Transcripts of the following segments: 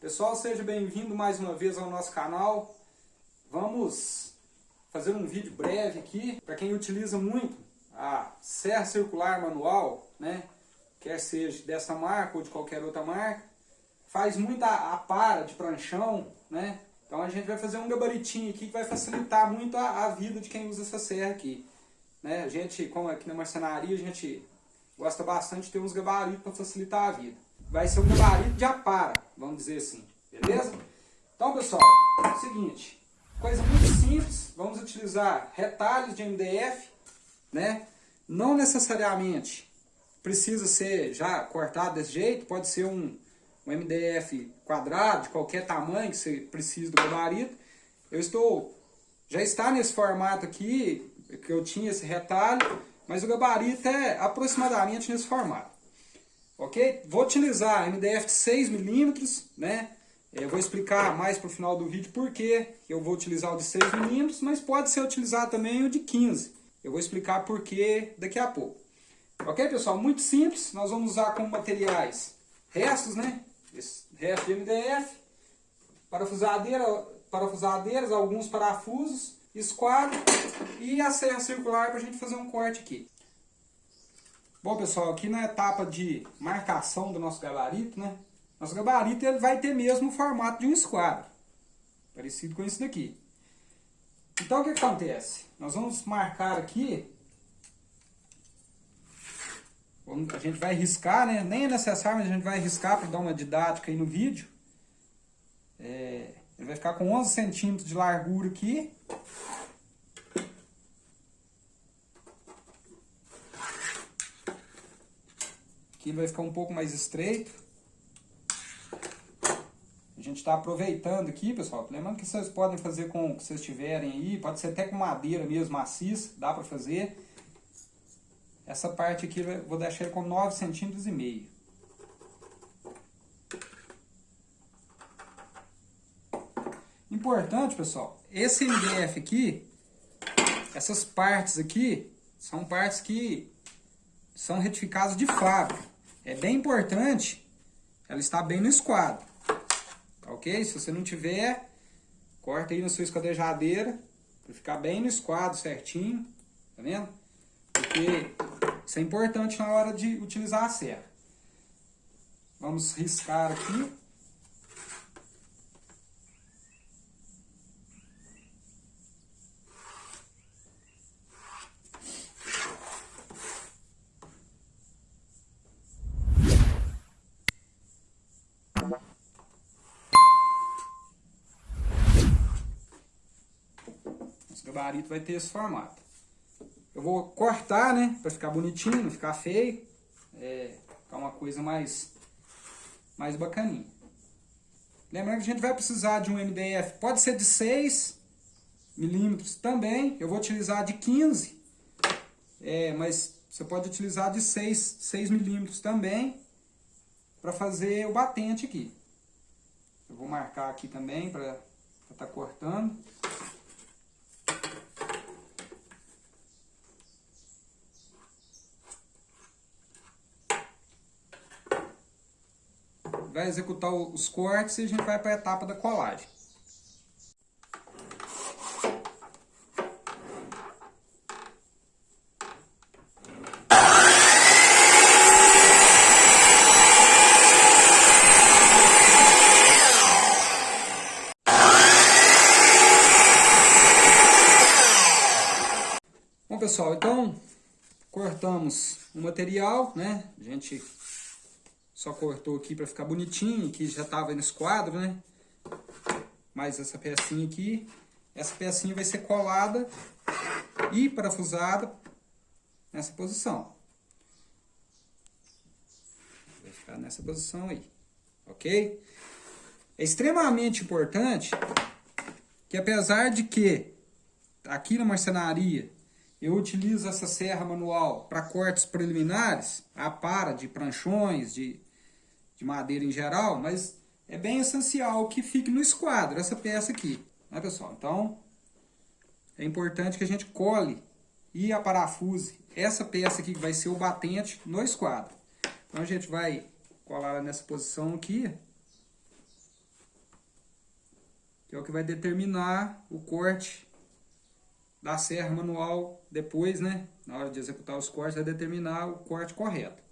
Pessoal, seja bem-vindo mais uma vez ao nosso canal. Vamos fazer um vídeo breve aqui, para quem utiliza muito a serra circular manual, né? quer seja dessa marca ou de qualquer outra marca, faz muita a para de pranchão, né? Então a gente vai fazer um gabaritinho aqui que vai facilitar muito a, a vida de quem usa essa serra aqui. Né? A gente, como aqui na marcenaria, a gente gosta bastante de ter uns gabaritos para facilitar a vida vai ser um gabarito de apara, vamos dizer assim, beleza? Então, pessoal, é o seguinte, coisa muito simples, vamos utilizar retalhos de MDF, né? Não necessariamente precisa ser já cortado desse jeito, pode ser um, um MDF quadrado, de qualquer tamanho que você precise do gabarito. Eu estou, já está nesse formato aqui, que eu tinha esse retalho, mas o gabarito é aproximadamente nesse formato ok? Vou utilizar MDF de 6mm, né? Eu vou explicar mais para o final do vídeo por que eu vou utilizar o de 6mm, mas pode ser utilizado também o de 15. Eu vou explicar por que daqui a pouco. Ok, pessoal? Muito simples. Nós vamos usar como materiais restos, né? Esse resto de MDF, parafusadeira, parafusadeiras, alguns parafusos, esquadro e a serra circular para a gente fazer um corte aqui. Bom, pessoal, aqui na etapa de marcação do nosso gabarito, né? Nosso gabarito ele vai ter mesmo o formato de um esquadro. Parecido com isso daqui. Então, o que acontece? Nós vamos marcar aqui... A gente vai riscar, né? Nem é necessário, mas a gente vai riscar para dar uma didática aí no vídeo. É, ele vai ficar com 11 centímetros de largura aqui. Aqui vai ficar um pouco mais estreito. A gente está aproveitando aqui, pessoal. Lembrando que vocês podem fazer com o que vocês tiverem aí. Pode ser até com madeira mesmo, maciça. Dá para fazer. Essa parte aqui vou deixar com 9 centímetros e meio. Importante, pessoal, esse MDF aqui, essas partes aqui, são partes que são retificadas de fábrica. É bem importante ela estar bem no esquadro. Tá ok? Se você não tiver, corta aí na sua esquadrejadeira para ficar bem no esquadro certinho. Tá vendo? Porque isso é importante na hora de utilizar a serra. Vamos riscar aqui. Gabarito vai ter esse formato. Eu vou cortar, né, para ficar bonitinho, não ficar feio, é, ficar uma coisa mais, mais bacaninha. Lembrando que a gente vai precisar de um MDF, pode ser de 6 milímetros também, eu vou utilizar de 15, é, mas você pode utilizar de 6, 6 milímetros também, para fazer o batente aqui. Eu vou marcar aqui também para estar tá cortando. Executar os cortes e a gente vai para a etapa da colagem. Bom pessoal, então cortamos o material, né? A gente só cortou aqui para ficar bonitinho, que já estava no esquadro, né? Mais essa pecinha aqui. Essa pecinha vai ser colada e parafusada nessa posição. Vai ficar nessa posição aí, ok? É extremamente importante que apesar de que aqui na marcenaria eu utilizo essa serra manual para cortes preliminares, a para de pranchões, de de madeira em geral, mas é bem essencial que fique no esquadro, essa peça aqui, né pessoal? Então, é importante que a gente cole e aparafuse essa peça aqui que vai ser o batente no esquadro. Então a gente vai colar nessa posição aqui. que é o que vai determinar o corte da serra manual depois, né? Na hora de executar os cortes, vai determinar o corte correto.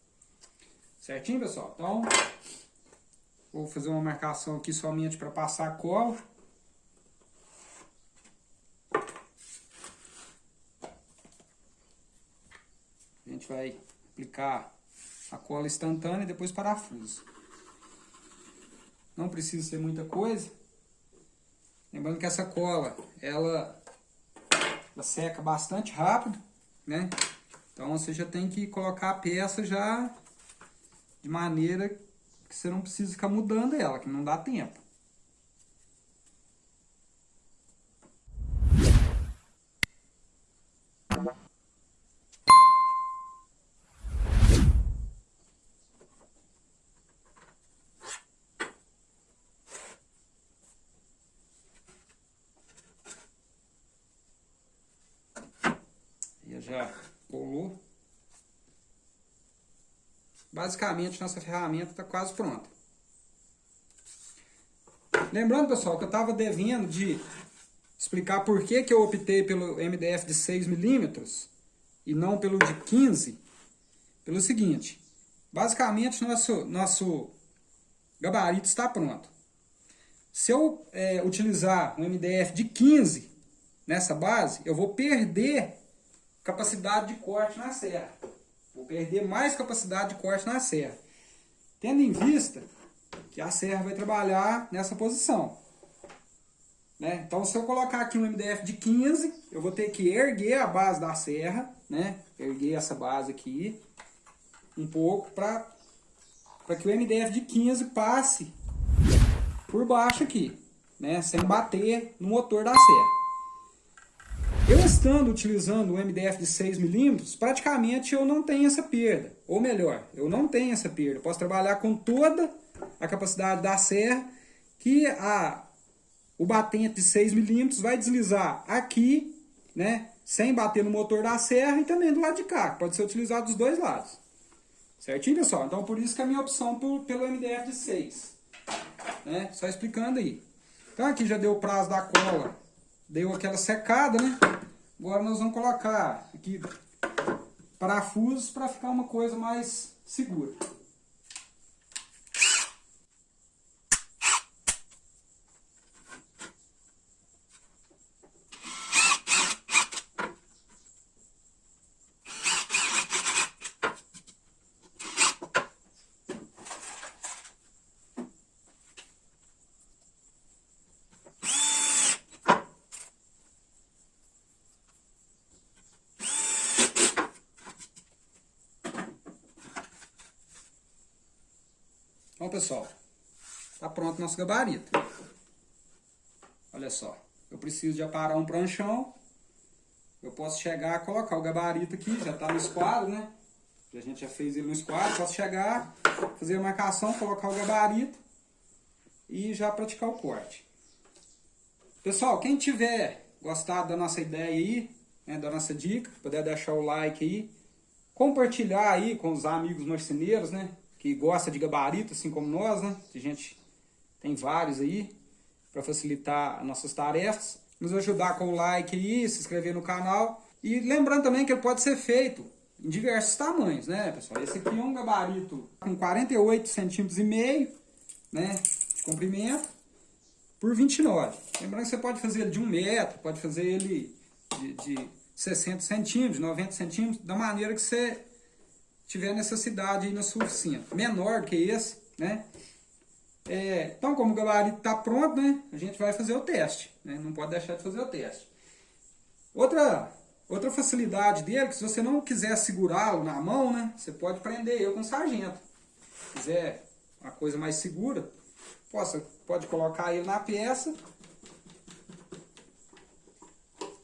Certinho, pessoal? Então, vou fazer uma marcação aqui somente para passar a cola. A gente vai aplicar a cola instantânea e depois parafuso. Não precisa ser muita coisa. Lembrando que essa cola, ela, ela seca bastante rápido, né? Então você já tem que colocar a peça já de maneira que você não precisa ficar mudando ela, que não dá tempo. Basicamente, nossa ferramenta está quase pronta. Lembrando, pessoal, que eu estava devendo de explicar por que, que eu optei pelo MDF de 6mm e não pelo de 15 pelo seguinte, basicamente nosso, nosso gabarito está pronto. Se eu é, utilizar um MDF de 15 nessa base, eu vou perder capacidade de corte na serra. Perder mais capacidade de corte na serra. Tendo em vista que a serra vai trabalhar nessa posição. Né? Então, se eu colocar aqui um MDF de 15, eu vou ter que erguer a base da serra, né? erguer essa base aqui um pouco para que o MDF de 15 passe por baixo aqui, né? sem bater no motor da serra. Eu estando utilizando o MDF de 6mm, praticamente eu não tenho essa perda. Ou melhor, eu não tenho essa perda. posso trabalhar com toda a capacidade da serra, que a, o batente de 6mm vai deslizar aqui, né, sem bater no motor da serra e também do lado de cá, pode ser utilizado dos dois lados. Certinho, pessoal? Então, por isso que é a minha opção por, pelo MDF de 6. Né? Só explicando aí. Então, aqui já deu o prazo da cola deu aquela secada, né? Agora nós vamos colocar aqui parafusos para ficar uma coisa mais segura. Pessoal, tá pronto nosso gabarito. Olha só, eu preciso de aparar um pranchão. Eu posso chegar, colocar o gabarito aqui, já está no esquadro, né? A gente já fez ele no esquadro. Posso chegar, fazer a marcação, colocar o gabarito e já praticar o corte. Pessoal, quem tiver gostado da nossa ideia aí, né, da nossa dica, puder deixar o like aí, compartilhar aí com os amigos marceneiros, né? Que gosta de gabarito, assim como nós, né? A gente tem vários aí para facilitar nossas tarefas. Nos ajudar com o like aí, se inscrever no canal. E lembrando também que ele pode ser feito em diversos tamanhos, né, pessoal? Esse aqui é um gabarito com 48 centímetros e meio, né, de comprimento, por 29. Lembrando que você pode fazer ele de 1 metro, pode fazer ele de, de 60 centímetros, 90 centímetros, da maneira que você tiver necessidade aí na sua oficina. Menor que esse, né? É, então, como o gabarito está pronto, né? A gente vai fazer o teste, né? Não pode deixar de fazer o teste. Outra, outra facilidade dele, que se você não quiser segurá-lo na mão, né? Você pode prender ele com sargento. Se quiser uma coisa mais segura, possa, pode colocar ele na peça,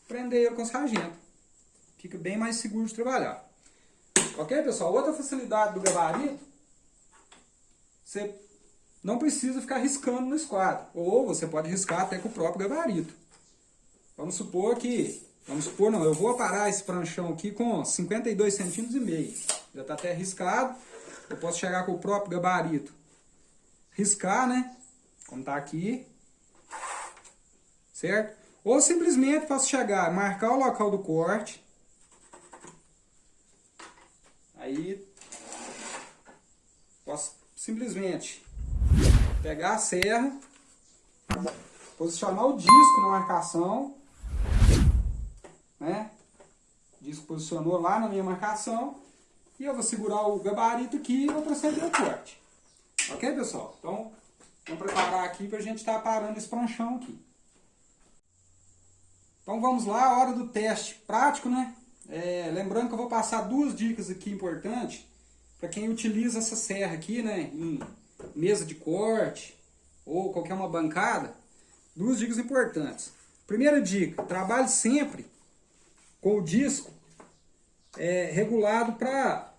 prender ele com sargento. Fica bem mais seguro de trabalhar. Ok, pessoal? Outra facilidade do gabarito, você não precisa ficar riscando no esquadro. Ou você pode riscar até com o próprio gabarito. Vamos supor que, vamos supor não, eu vou parar esse pranchão aqui com 52 centímetros e meio. Já está até riscado. Eu posso chegar com o próprio gabarito. Riscar, né? Como está aqui. certo? Ou simplesmente posso chegar, marcar o local do corte. Aí, posso simplesmente pegar a serra, posicionar o disco na marcação, né? O disco posicionou lá na minha marcação, e eu vou segurar o gabarito aqui e vou proceder ao corte. Ok, pessoal? Então, vamos preparar aqui para a gente estar tá parando esse pranchão aqui. Então vamos lá, a hora do teste prático, né? É, lembrando que eu vou passar duas dicas aqui importantes para quem utiliza essa serra aqui, né? Em mesa de corte ou qualquer uma bancada. Duas dicas importantes. Primeira dica, trabalhe sempre com o disco é, regulado para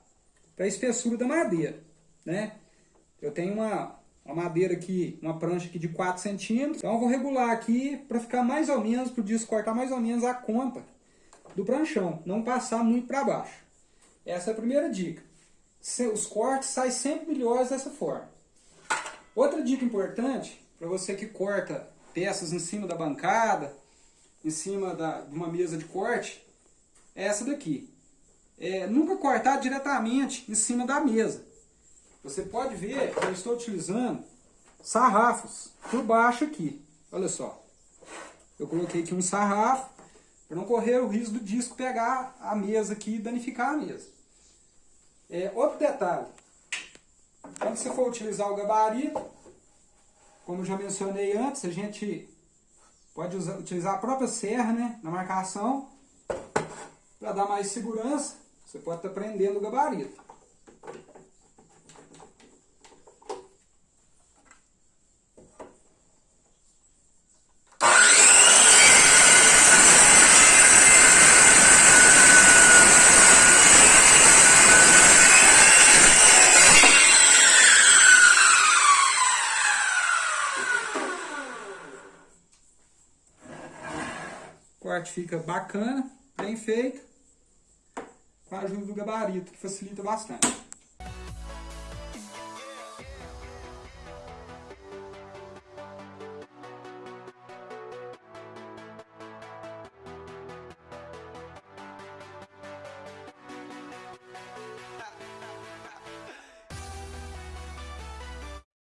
a espessura da madeira, né? Eu tenho uma, uma madeira aqui, uma prancha aqui de 4 centímetros. Então eu vou regular aqui para ficar mais ou menos, para o disco cortar mais ou menos a conta do pranchão, não passar muito para baixo. Essa é a primeira dica. Os cortes saem sempre melhores dessa forma. Outra dica importante, para você que corta peças em cima da bancada, em cima da, de uma mesa de corte, é essa daqui. É, nunca cortar diretamente em cima da mesa. Você pode ver que eu estou utilizando sarrafos por baixo aqui. Olha só. Eu coloquei aqui um sarrafo para não correr o risco do disco pegar a mesa aqui e danificar a mesa. É, outro detalhe. Quando você for utilizar o gabarito, como já mencionei antes, a gente pode usar, utilizar a própria serra né, na marcação para dar mais segurança. Você pode estar prendendo o gabarito. corte fica bacana, bem feito, com a ajuda do gabarito, que facilita bastante.